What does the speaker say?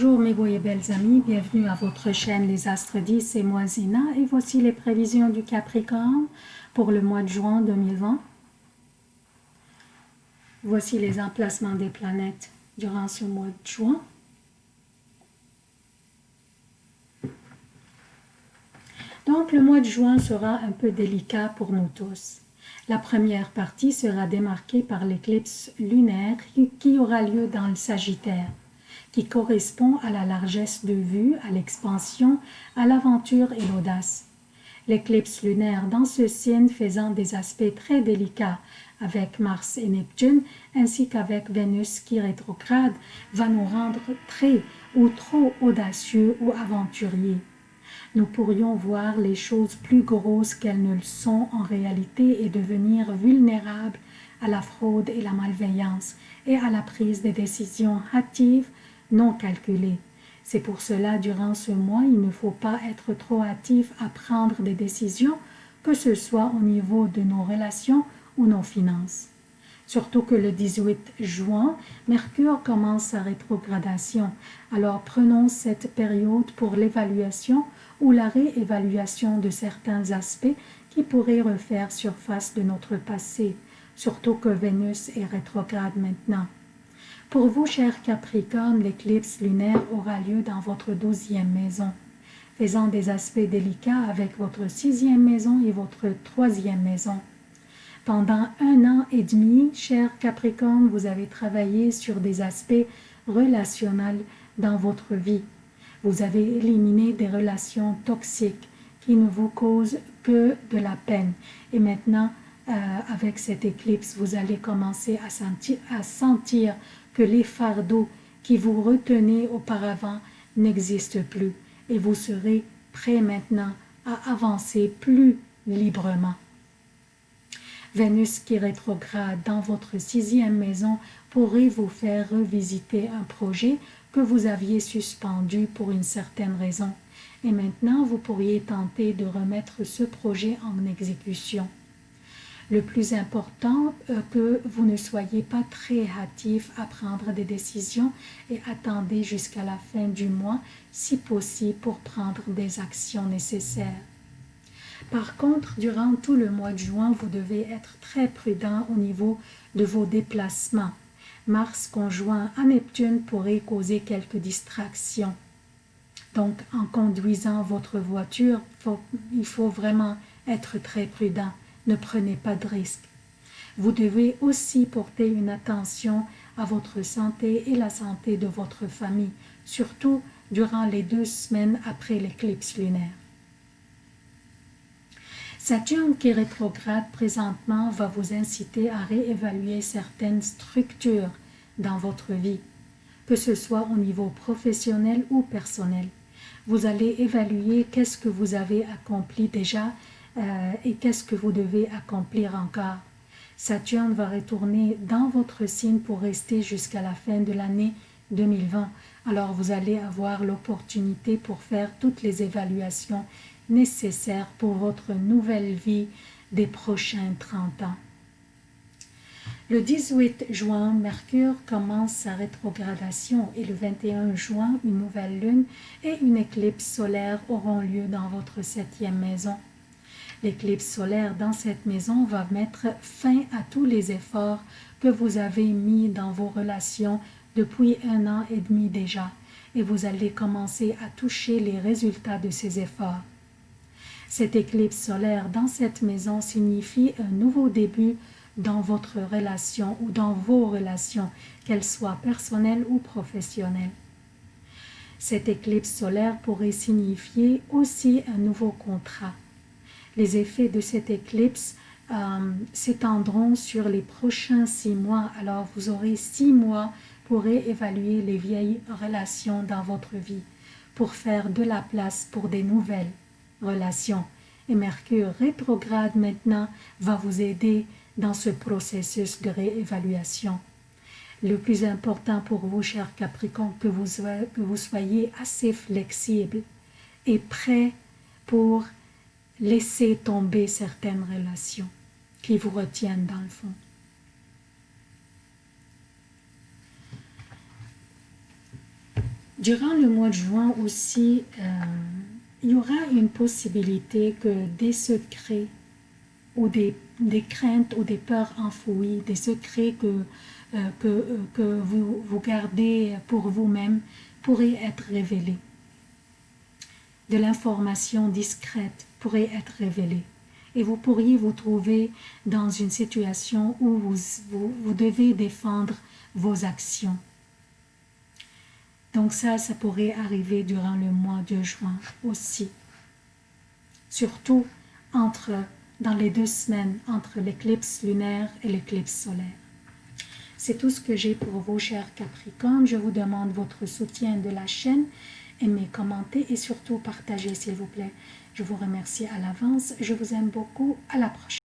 Bonjour mes beaux et belles amis, bienvenue à votre chaîne Les Astres 10, c'est moi Zina et voici les prévisions du Capricorne pour le mois de juin 2020. Voici les emplacements des planètes durant ce mois de juin. Donc le mois de juin sera un peu délicat pour nous tous. La première partie sera démarquée par l'éclipse lunaire qui aura lieu dans le Sagittaire qui correspond à la largesse de vue, à l'expansion, à l'aventure et l'audace. L'éclipse lunaire dans ce signe faisant des aspects très délicats avec Mars et Neptune, ainsi qu'avec Vénus qui rétrograde, va nous rendre très ou trop audacieux ou aventuriers. Nous pourrions voir les choses plus grosses qu'elles ne le sont en réalité et devenir vulnérables à la fraude et la malveillance et à la prise de décisions hâtives non calculé. C'est pour cela, durant ce mois, il ne faut pas être trop hâtif à prendre des décisions, que ce soit au niveau de nos relations ou nos finances. Surtout que le 18 juin, Mercure commence sa rétrogradation. Alors prenons cette période pour l'évaluation ou la réévaluation de certains aspects qui pourraient refaire surface de notre passé, surtout que Vénus est rétrograde maintenant. Pour vous, chers Capricorne, l'éclipse lunaire aura lieu dans votre douzième maison, faisant des aspects délicats avec votre sixième maison et votre troisième maison. Pendant un an et demi, chers Capricorne, vous avez travaillé sur des aspects relationnels dans votre vie. Vous avez éliminé des relations toxiques qui ne vous causent que de la peine. Et maintenant, euh, avec cette éclipse, vous allez commencer à sentir que les fardeaux qui vous retenaient auparavant n'existent plus et vous serez prêt maintenant à avancer plus librement. Vénus qui rétrograde dans votre sixième maison pourrait vous faire revisiter un projet que vous aviez suspendu pour une certaine raison. Et maintenant, vous pourriez tenter de remettre ce projet en exécution. Le plus important, euh, que vous ne soyez pas très hâtif à prendre des décisions et attendez jusqu'à la fin du mois, si possible, pour prendre des actions nécessaires. Par contre, durant tout le mois de juin, vous devez être très prudent au niveau de vos déplacements. Mars conjoint à Neptune pourrait causer quelques distractions. Donc, en conduisant votre voiture, il faut vraiment être très prudent ne prenez pas de risques. Vous devez aussi porter une attention à votre santé et la santé de votre famille, surtout durant les deux semaines après l'éclipse lunaire. Saturne qui rétrograde présentement va vous inciter à réévaluer certaines structures dans votre vie, que ce soit au niveau professionnel ou personnel. Vous allez évaluer qu'est-ce que vous avez accompli déjà euh, et qu'est-ce que vous devez accomplir encore? Saturne va retourner dans votre signe pour rester jusqu'à la fin de l'année 2020. Alors vous allez avoir l'opportunité pour faire toutes les évaluations nécessaires pour votre nouvelle vie des prochains 30 ans. Le 18 juin, Mercure commence sa rétrogradation et le 21 juin, une nouvelle lune et une éclipse solaire auront lieu dans votre septième maison. L'éclipse solaire dans cette maison va mettre fin à tous les efforts que vous avez mis dans vos relations depuis un an et demi déjà et vous allez commencer à toucher les résultats de ces efforts. Cette éclipse solaire dans cette maison signifie un nouveau début dans votre relation ou dans vos relations, qu'elles soient personnelles ou professionnelles. Cette éclipse solaire pourrait signifier aussi un nouveau contrat, les effets de cette éclipse euh, s'étendront sur les prochains six mois. Alors vous aurez six mois pour évaluer les vieilles relations dans votre vie, pour faire de la place pour des nouvelles relations. Et Mercure rétrograde maintenant va vous aider dans ce processus de réévaluation. Le plus important pour vous, cher Capricorne, que vous, que vous soyez assez flexible et prêt pour laissez tomber certaines relations qui vous retiennent dans le fond. Durant le mois de juin aussi, euh, il y aura une possibilité que des secrets ou des, craintes ou des peurs enfouies, des secrets que, euh, euh, que vous, vous gardez pour vous-même pourraient être révélés. De l'information discrète pourrait être révélée. Et vous pourriez vous trouver dans une situation où vous, vous devez défendre vos actions donc ça, ça pourrait arriver durant le mois de juin aussi. Surtout entre, dans les deux semaines entre l'éclipse lunaire et l'éclipse solaire. C'est tout ce que j'ai pour vous, chers Capricornes. Je vous demande votre soutien de la chaîne. Aimez, commentez et surtout partagez, s'il vous plaît. Je vous remercie à l'avance. Je vous aime beaucoup. À la prochaine.